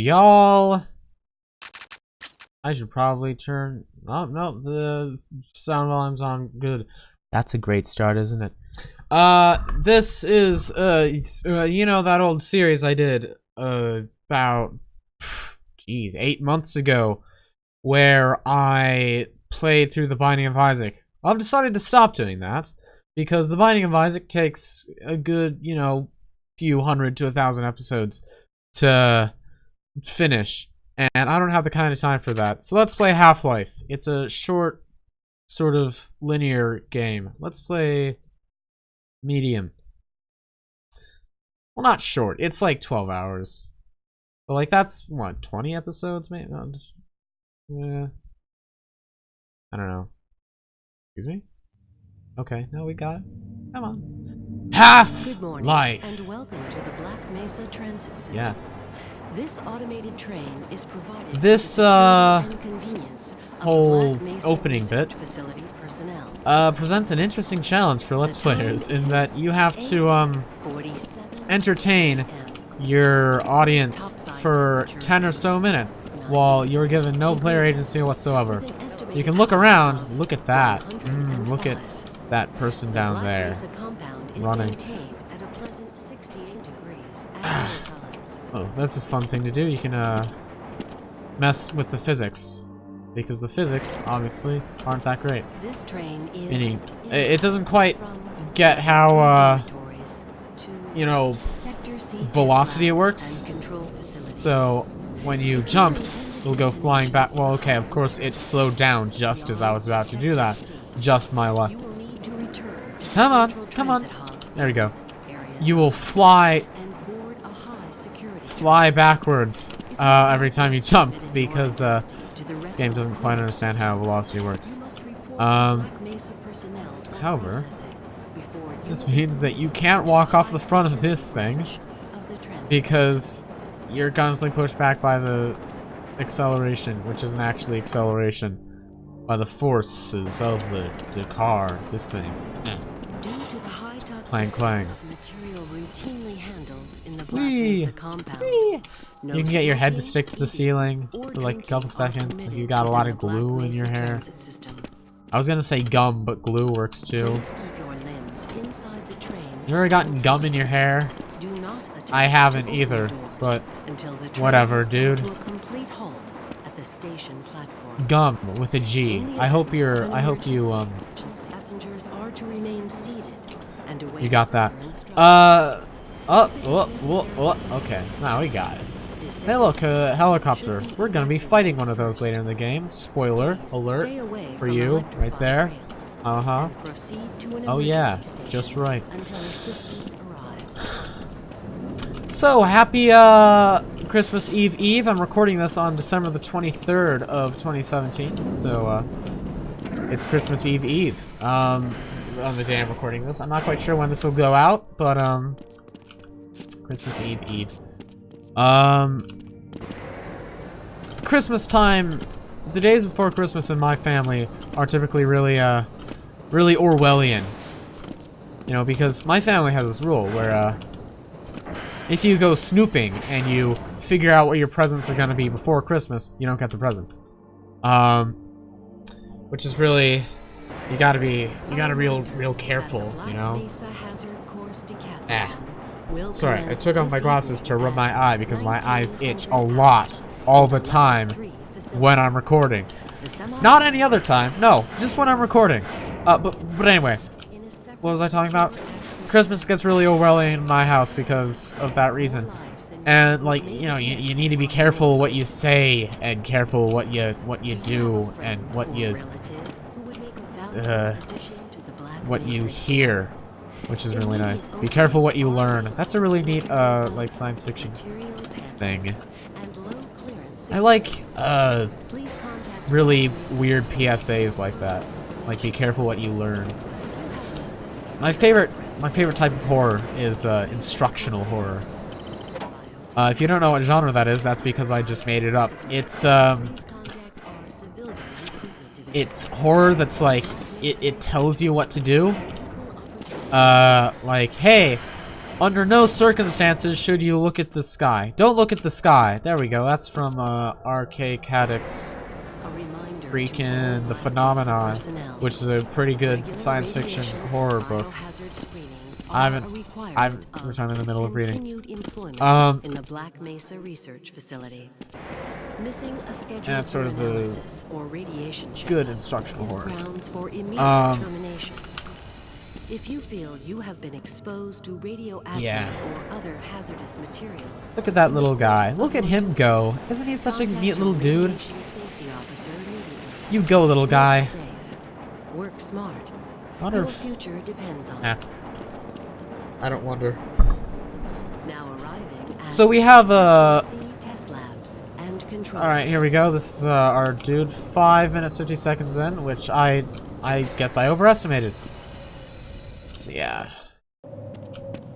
y'all. I should probably turn. Oh no, the sound volume's on. Good. That's a great start, isn't it? Uh, this is uh, uh you know that old series I did uh about, jeez, eight months ago, where I played through the Binding of Isaac. I've decided to stop doing that because the Binding of Isaac takes a good, you know, few hundred to a thousand episodes to finish, and I don't have the kind of time for that. So let's play Half-Life. It's a short, sort of linear game. Let's play medium. Well, not short. It's like 12 hours. But like that's what 20 episodes, maybe. Uh, yeah. I don't know. Excuse me. Okay, now we got it. Come on. Half Good morning, life. and welcome to the Black Mesa Transit System. Yes. This automated train is provided This, uh, security and convenience whole opening bit. Facility personnel. Uh, presents an interesting challenge for Let's Players in that you have to um entertain your audience for 10 or so minutes while you're given no player agency whatsoever. With an estimated You can look around. Look at that. Mm, look at that person down there. Mesa compound is running. Oh, that's a fun thing to do. You can uh mess with the physics because the physics obviously aren't that great. This train is Meaning, it doesn't quite get how uh you know velocity it works. and control facilities. So when you jump, it'll go flying back. Well, okay, of course it slowed down just as I was about to do that. Just my luck. You will need to return to the Come on, come on. There we go. You will fly and board a high security fly backwards uh, every time you jump because uh, identity to the this game doesn't quite understand how velocity works. you must report Um, to Black Mesa personnel for however, processing before you This means that you can't walk off the front of this thing branch of the transit because you're constantly pushed back by the acceleration, which isn't actually acceleration, by the forces of the, the car, this thing. Due to the high toxicity Clang, clang. Of material routinely handled in the Black Whee! Mesa compound, Whee! no You can get your head to stick to the ceiling for like a couple seconds if you permitted got a lot of glue in your hair. I was gonna say gum, but glue works too. Your limbs the train You ever at gotten gum in your hair? Do not I haven't either, but until the whatever, dude. A complete halt at the station platform. Gum with a G. In the I hope you're. I hope you um. Passengers are to remain seated and await You got that. Uh. Oh. Oh. Oh. oh okay. Now we got it. Hey, look, passengers helicopter. We're gonna be fighting one of those later in the game. Spoiler alert for you, right there. Uh huh. and proceed to an Oh yeah, just right. Until assistance arrives. So happy uh Christmas Eve Eve. I'm recording this on December the 23rd of 2017. So uh, it's Christmas Eve Eve. Um, on the day I'm recording this. I'm not quite sure when this will go out, but um, Christmas Eve Eve. Um, Christmas time. The days before Christmas in my family are typically really uh, really Orwellian. You know, because my family has this rule where uh, if you go snooping and you figure out what your presents are gonna be before Christmas, you don't get the presents. Um, which is really, you gotta be, you gotta be real, real careful, you know. Ah. Sorry, I took off my glasses to rub my eye because my eyes itch a lot all the time when I'm recording. Not any other time, no, just when I'm recording. Uh, but but anyway, what was I talking about? Christmas gets really Orwellian in my house because of that reason. And like you know, you, you need to be careful what you say and careful what you what you do and what you uh, what you hear, which is really nice. Be careful what you learn. That's a really neat uh like science fiction thing. I like uh really weird PSAs like that. Like be careful what you learn. My favorite my favorite type of horror is uh, instructional horror. Uh, if you don't know what genre that is, that's because I just made it up. It's um, it's horror that's like it, it tells you what to do. Uh, like hey, Under no circumstances should you look at the sky. Don't look at the sky. There we go. That's from uh, R.K. A freaking The Phenomenon, which is a pretty good science fiction horror book. I haven't- I'm- which I'm in the middle of reading. Um, in the Black Mesa Research Facility. Missing a schedule that's sort of the analysis or radiation check Good instructional horror. grounds for immediate Um. If you feel you have been exposed to radioactive Yeah. or other hazardous materials, Look at that little guy. Look at him go. Isn't he such a contact neat little dude? radiation safety officer immediately. You go, little guy. Work. Work smart. I wonder Your future depends on Nah. it. I don't wonder. Now arriving at So we have, uh, CPC test labs and control. Alright, here we go. This is uh, our dude. Five minutes, 50 seconds in, which I... I guess I overestimated. Yeah.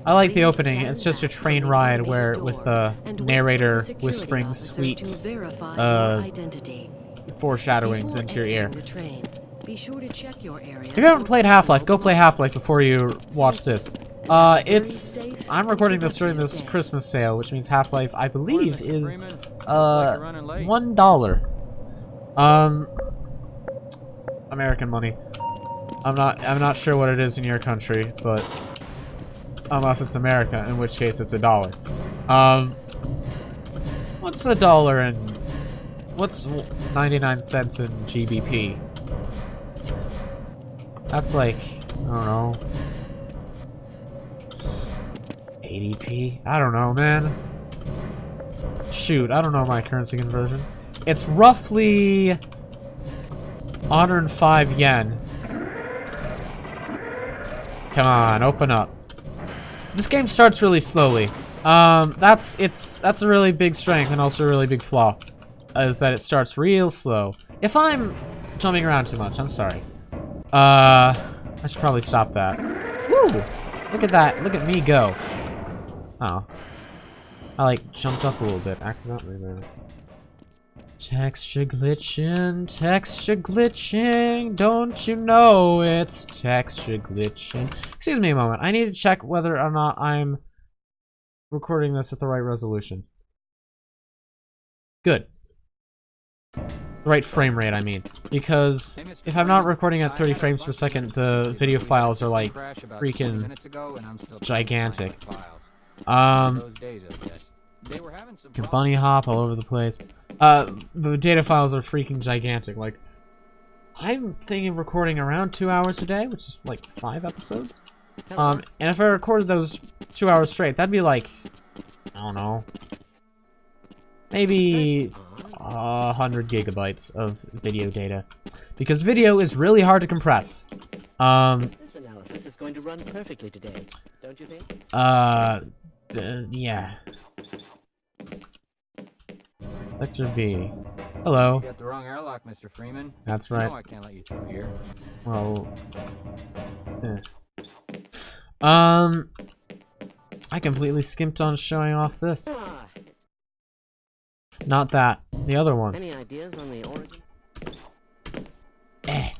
I like the opening. It's just a train ride where with the narrator whispering sweet uh, foreshadowings into your ear. If you haven't played Half-Life, go play Half-Life before you watch this. Uh, it's... I'm recording this during this. Christmas sale, which means Half-Life, I believe, is, uh, one dollar. Um, American money. I'm not, I'm not sure what it is in your country, but unless it's America, in which case it's a dollar. Um, what's a dollar in, what's 99 cents in GBP? That's like, I don't know, 80p? I don't know, man. Shoot, I don't know my currency conversion. It's roughly 105 yen. Come on, open up. This game starts really slowly. Um, that's it's that's a really big strength and also a really big flaw, is that it starts real slow. If I'm jumping around too much, I'm sorry. Uh, I should probably stop that. Woo! Look at that! Look at me go. Oh, I like jumped up a little bit accidentally there. Texture glitching, texture glitching, don't you know it's texture glitching? Excuse me a moment, I need to check whether or not I'm recording this at the right resolution. Good. The right frame rate, I mean. Because if I'm not recording at 30 frames per second, the video files are like a crash about 20 freaking minutes ago, and I'm still trying to gigantic. find my files. Um, Those days, I guess. They were having some can bunny hop all over the place. Uh, the data files are freaking gigantic. Like, I'm thinking of recording around two hours a day, which is like five episodes. Um, and if I recorded those two hours straight, that'd be like, I don't know, maybe a hundred gigabytes of video data, because video is really hard to compress. Um, This analysis is going to run perfectly today, don't you think? uh, d- yeah. Sector B. Hello. You got the wrong airlock, Mr. Freeman. That's You right. know I can't let you through here. Well, eh. um, I completely skimped on showing off this. Ah, Not that, the other one. any ideas on the origin? Eh,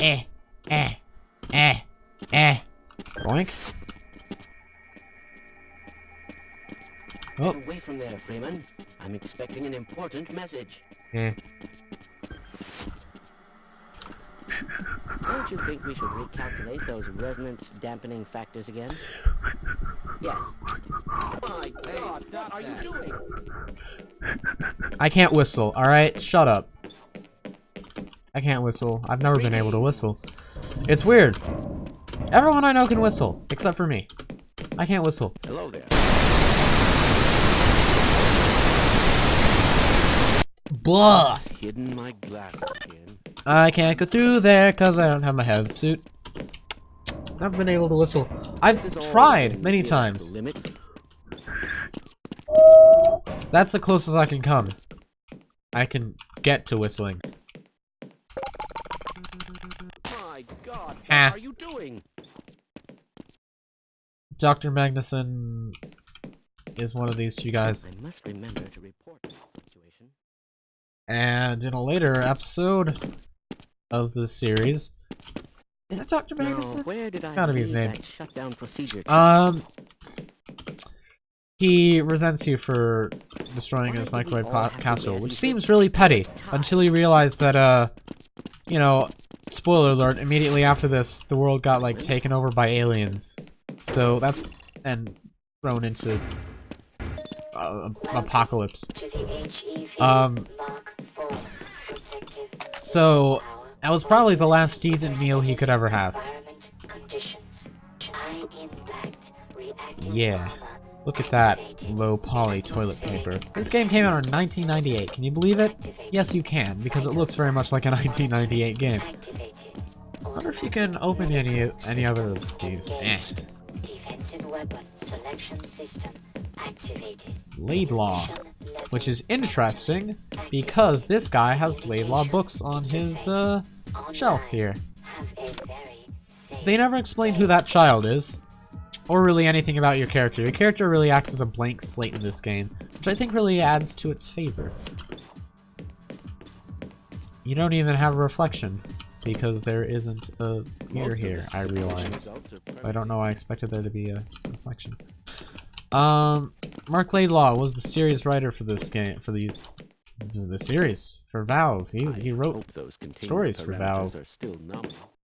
eh, eh, eh, eh. Boink. Oh, Away from there, Freeman. I'm expecting an important message. eh. Don't you think we should recalculate those resonance dampening factors again? Yes. Oh My God, what are you doing? I can't whistle, alright? Shut up. I can't whistle. I've never been able to whistle. It's weird. Everyone I know can whistle, except for me. I can't whistle. Hello there. Blah! Hidden my glasses again. I can't go through there because I don't have my HEV suit. I've been able to whistle. I've This is all tried many times. Limits. That's the closest I can come. I can get to whistling. My God, what Ah. are you doing? Dr. Magnusson is one of these two guys. I must remember to report this situation. And in a later episode of the series, is it Dr. Magnusson? where did I Gotta be his name. shutdown procedure? Um, he resents you for destroying his microwave ca- castle, which seems really petty until you realize that, uh, you know, spoiler alert, immediately after this, the world got, like, taken over by aliens. So that's, and thrown into uh, apocalypse. Um, so, that was probably the last decent meal he could ever have. Yeah. Look at that low poly toilet paper. This game came out in 1998. Can you believe it? Yes, you can, because it looks very much like a 1998 game. I wonder if you can open any any other of these. Eh. Laidlaw, which is interesting because this guy has Laidlaw books on his uh, shelf here. They never explained who that child is or really anything about your character. Your character really acts as a blank slate in this game, which I think really adds to its favor. You don't even have a reflection, because there isn't a mirror here, I realize. I don't know I expected there to be a reflection. Um, Marc Laidlaw was the series writer for this game, for these, the series, for Valve. He, he wrote stories for Valve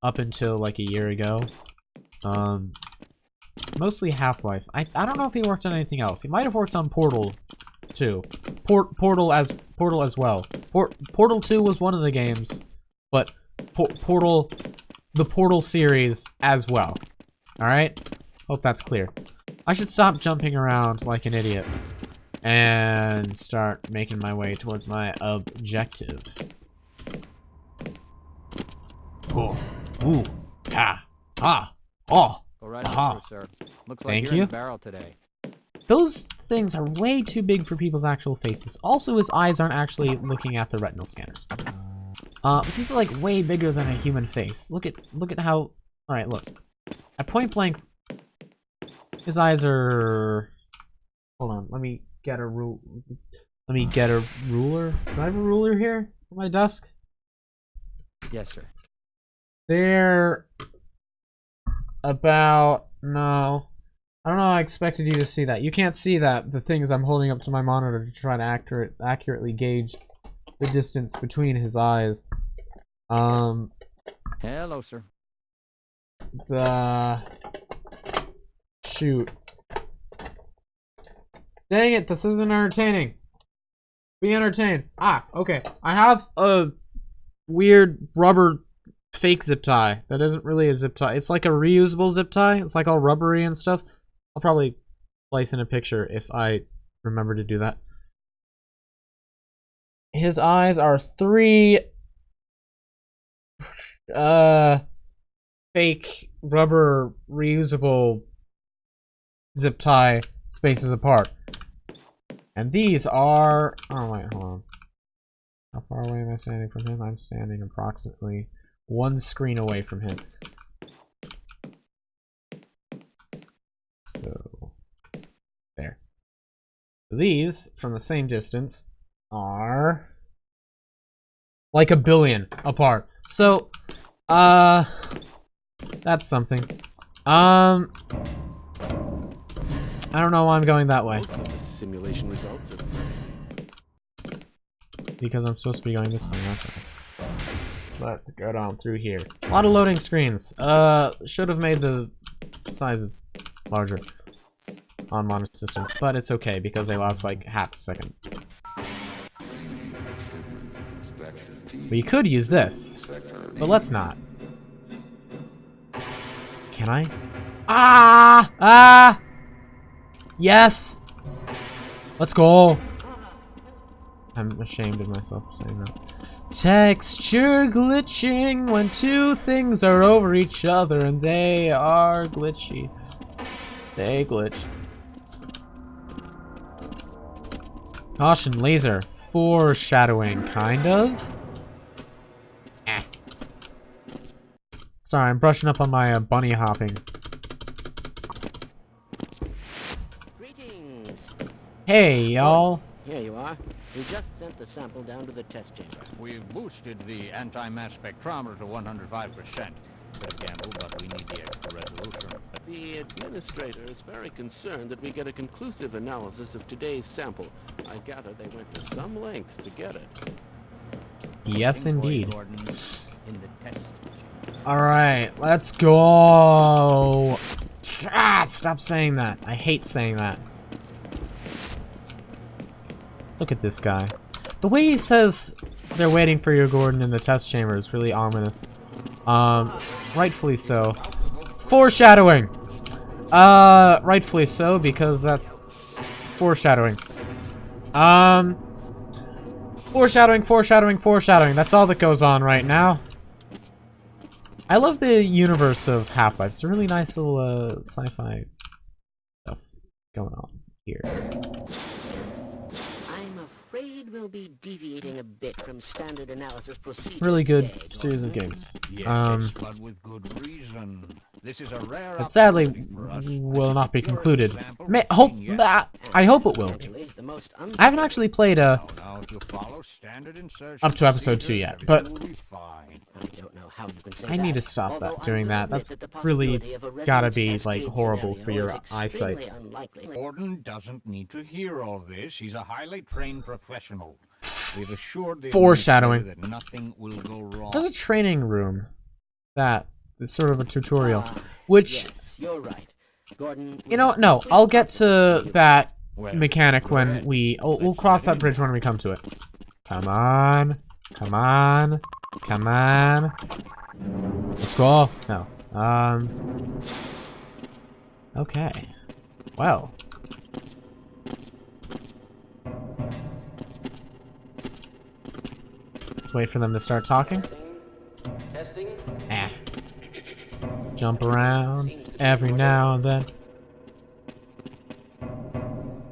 up until like a year ago. Um, Mostly Half-Life. I, I don't know if he worked on anything else. He might have worked on Portal 2. Port, Portal as Portal as well. Port, Portal 2 was one of the games, but Portal, the Portal series as well. Alright? Hope that's clear. I should stop jumping around like an idiot and start making my way towards my objective. Oh. Ooh. Ha. Ha. Oh. Go right on through, sir. Looks like Thank you're you. in the barrel today. Those things are way too big for people's actual faces. Also, his eyes aren't actually looking at the retinal scanners. Uh, but these are like way bigger than a human face. Look at look at how. All right, look. At point blank, his eyes are. Hold on, let me get a rule. Let me get a ruler. Do I have a ruler here on my desk? Yes, sir. They're about no. I don't know. I expected you to see that. You can't see that. The things I'm holding up to my monitor to try to accurate accurately gauge the distance between his eyes. Um. Hello, sir. The shoot. Dang it! This isn't entertaining. Be entertained. Ah, okay. I have a weird rubber fake zip tie. That isn't really a zip tie. It's like a reusable zip tie. It's like all rubbery and stuff. I'll probably place in a picture if I remember to do that. His eyes are three uh fake rubber reusable zip tie spaces apart. And these are oh wait, hold on. How far away am I standing from him? I'm standing approximately one screen away from him. So, there. These, from the same distance, are like a billion apart. So, uh, that's something. Um, I don't know why I'm going that way. Simulation results. Because I'm supposed to be going this way. Okay. Let's go down through here. A lot of loading screens. Uh, should have made the sizes larger on modern systems, but it's okay because they last like half a second. We could use this, but let's not. Can I? Ah! Ah! Yes! Let's go! I'm ashamed of myself saying that. Texture glitching when two things are over each other and they are glitchy. They glitch. Caution laser. Foreshadowing, kind of. Eh. Sorry, I'm brushing up on my uh, bunny hopping. Hey, y'all. Here you are. We just sent the sample down to the test chamber. We've boosted the anti-mass spectrometer to 105%. Webcam sample, but we need the extra resolution. The administrator is very concerned that we get a conclusive analysis of today's sample. I gather they went to some lengths to get it. Yes, Waiting for you, indeed. Gordon, in the test. Alright, let's go! Ah, stop saying that. I hate saying that. Look at this guy. The way he says they're waiting for you, Gordon, in the test chamber is really ominous. Um, rightfully so. Foreshadowing! Uh, rightfully so, because that's foreshadowing. Um, foreshadowing, foreshadowing, foreshadowing. That's all that goes on right now. I love the universe of Half-Life. It's a really nice little uh, sci-fi stuff going on here. I'm afraid we'll be deviating a bit from standard analysis procedures Really good today, series of games. Yes, Um, but with good reason. This is a rare But sadly, opportunity for us. will not be concluded. example May, hope, seen I hope it will. Actually, the most I haven't actually played uh, Now, now, if you follow standard insertion up to episode two yet, but- everything will be fine. I don't know how you can say I need to stop although that doing that. That's really possibility of a gotta be, like, horrible for scenario your is eyesight. extremely unlikely. Gordon doesn't need to hear all this. He's a highly trained professional. We've assured the Foreshadowing. that nothing will go wrong. there's a training room that is sort of a tutorial, Ah, which yes, you're right. Gordon, you know, no, I'll get to that Well, mechanic when ahead. we oh, we'll cross that bridge when we come to it. Come on, come on, come on. Let's go. No. Um. Okay. Well. Let's wait for them to start talking. Testing? Jump around every now and then.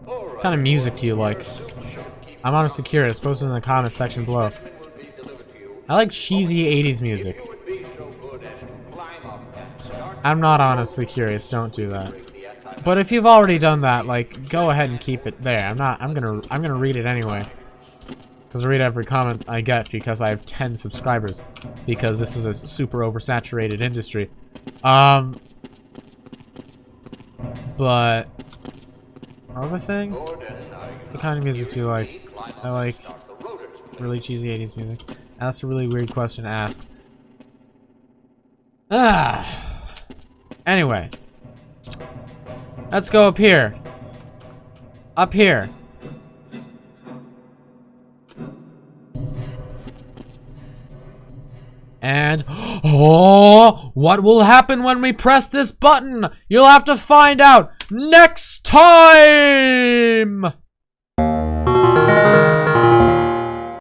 What kind of music do you like? I'm honestly curious. Post it in the comment section below. I like cheesy 80s music. I'm not honestly curious. Don't do that. But if you've already done that, like, go ahead and keep it there. I'm not. I'm gonna. I'm gonna read it anyway. Because I read every comment I get because I have 10 subscribers. Because this is a super oversaturated industry. Um. But. What was I saying? What kind of music do you like? I like really cheesy 80s music. That's a really weird question to ask. Ah. Anyway. Let's go up here. Up here. Oh, what will happen when we press this button? You'll have to find out next time!